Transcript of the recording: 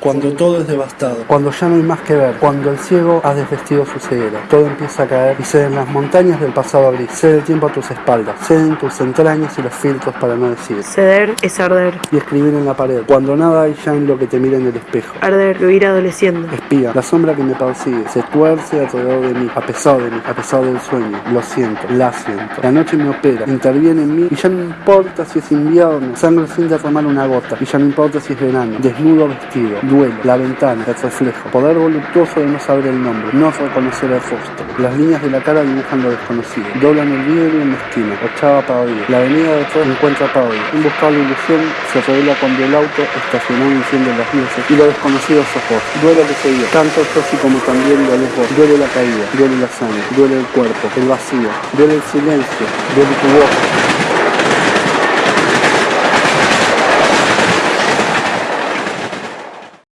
Cuando todo es devastado. Cuando ya no hay más que ver. Cuando el ciego ha desvestido su ceguera. Todo empieza a caer y ceden las montañas del pasado gris. Cede el tiempo a tus espaldas. Ceden tus entrañas y los filtros para no decir. Ceder es arder. Y escribir en la pared. Cuando nada hay ya en lo que te mira en el espejo. Arder, ir adoleciendo. Espía, la sombra que me persigue, se tuerce alrededor de mí, a pesar de mí, a pesar del sueño. Lo siento, la siento. La noche me opera, interviene en mí y ya no importa si es invierno, sangre sin derramar una gota. Y ya no importa si es verano, desnudo vestido, duelo, la ventana, el reflejo. Poder voluptuoso de no saber el nombre, no reconocer el rostro. Las líneas de la cara dibujan lo desconocido. Doblan el vidrio en la esquina, ochava para oír. La avenida de encuentra para. Un buscable ilusión se revela cuando el auto estacionado enciende las luces y lo desconocido ojos. Duele que se dio, tanto yo sí como también lo vos. Duele la caída, duele la sangre, duele el cuerpo, el vacío, duele el silencio, duele tu voz.